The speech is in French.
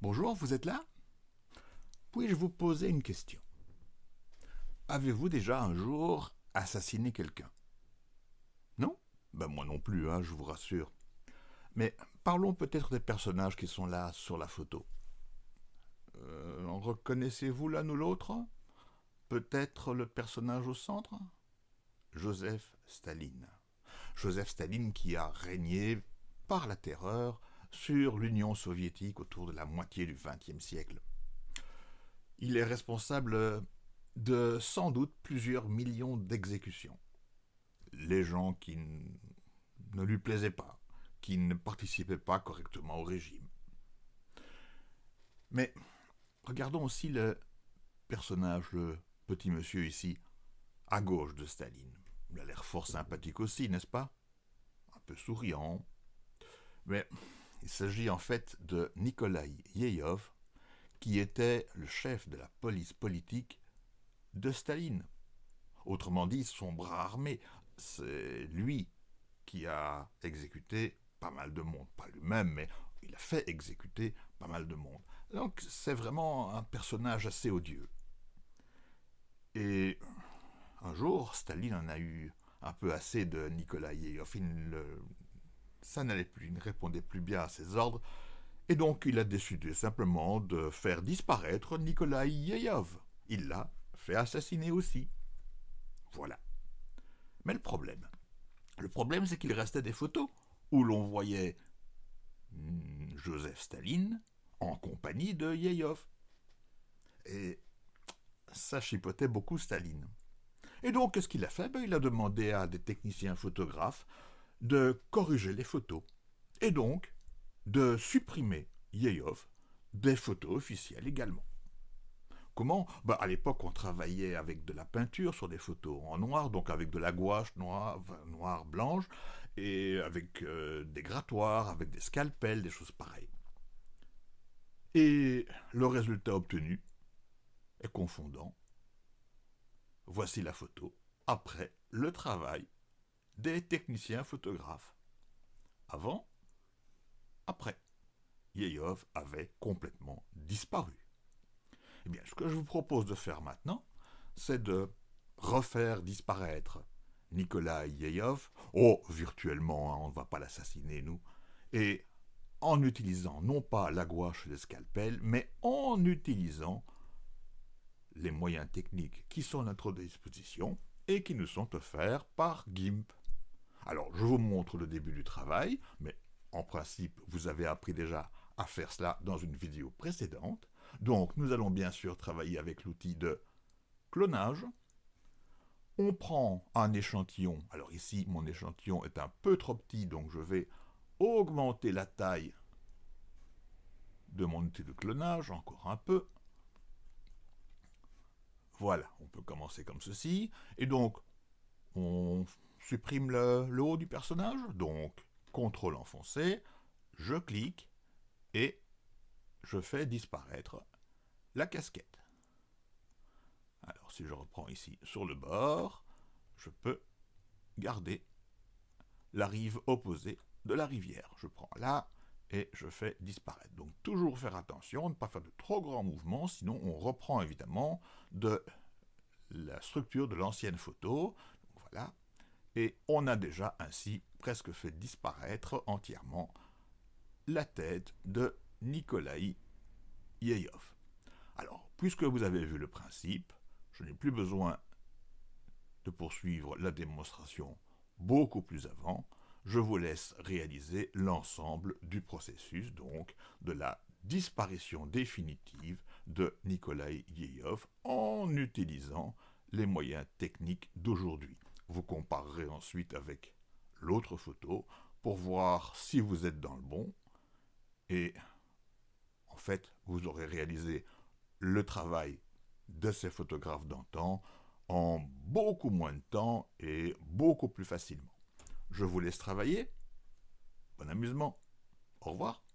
Bonjour, vous êtes là? Puis-je vous poser une question? Avez-vous déjà un jour assassiné quelqu'un? Non? Ben moi non plus, hein, je vous rassure. Mais parlons peut-être des personnages qui sont là sur la photo. Euh, reconnaissez-vous l'un ou l'autre? Peut-être le personnage au centre? Joseph Staline. Joseph Staline qui a régné par la terreur sur l'Union soviétique autour de la moitié du XXe siècle. Il est responsable de sans doute plusieurs millions d'exécutions. Les gens qui ne lui plaisaient pas, qui ne participaient pas correctement au régime. Mais regardons aussi le personnage, le petit monsieur ici, à gauche de Staline. Il a l'air fort sympathique aussi, n'est-ce pas? Un peu souriant. Mais il s'agit en fait de Nikolai Yeyov, qui était le chef de la police politique de Staline. Autrement dit, son bras armé, c'est lui qui a exécuté pas mal de monde. Pas lui-même, mais il a fait exécuter pas mal de monde. Donc c'est vraiment un personnage assez odieux. Et un jour, Staline en a eu un peu assez de Nikolai Yeyov. Ça n'allait plus, il ne répondait plus bien à ses ordres, et donc il a décidé simplement de faire disparaître Nikolai Yeyov. Il l'a fait assassiner aussi. Voilà. Mais le problème, le problème c'est qu'il restait des photos où l'on voyait hmm, Joseph Staline en compagnie de Yeyov. Et ça chipotait beaucoup Staline. Et donc, qu'est-ce qu'il a fait? Ben, Il a demandé à des techniciens photographes de corriger les photos, et donc de supprimer Yeyov des photos officielles également. Comment? Bah, À l'époque, on travaillait avec de la peinture sur des photos en noir, donc avec de la gouache noire, noire blanche, et avec euh, des grattoirs, avec des scalpels, des choses pareilles. Et le résultat obtenu est confondant. Voici la photo après le travail des techniciens photographes. Avant, après, Yeyov avait complètement disparu. Eh bien, ce que je vous propose de faire maintenant, c'est de refaire disparaître Nikolai Yeyov, oh, virtuellement, hein, on ne va pas l'assassiner, nous, et en utilisant non pas la gouache et le scalpel, mais en utilisant les moyens techniques qui sont à notre disposition et qui nous sont offerts par GIMP. Alors, je vous montre le début du travail, mais en principe, vous avez appris déjà à faire cela dans une vidéo précédente. Donc, nous allons bien sûr travailler avec l'outil de clonage. On prend un échantillon. Alors ici, mon échantillon est un peu trop petit, donc je vais augmenter la taille de mon outil de clonage, encore un peu. Voilà, on peut commencer comme ceci. Et donc, on supprime le, haut du personnage, donc contrôle enfoncé, je clique et je fais disparaître la casquette. Alors si je reprends ici sur le bord, je peux garder la rive opposée de la rivière. Je prends là et je fais disparaître. Donc toujours faire attention, ne pas faire de trop grands mouvements, sinon on reprend évidemment de la structure de l'ancienne photo. voilà, et on a déjà ainsi presque fait disparaître entièrement la tête de Nikolai Yeyov. Alors, puisque vous avez vu le principe, je n'ai plus besoin de poursuivre la démonstration beaucoup plus avant, je vous laisse réaliser l'ensemble du processus, donc de la disparition définitive de Nikolai Yeyov en utilisant les moyens techniques d'aujourd'hui. Vous comparerez ensuite avec l'autre photo pour voir si vous êtes dans le bon. Et en fait, vous aurez réalisé le travail de ces photographes d'antan en beaucoup moins de temps et beaucoup plus facilement. Je vous laisse travailler. Bon amusement. Au revoir.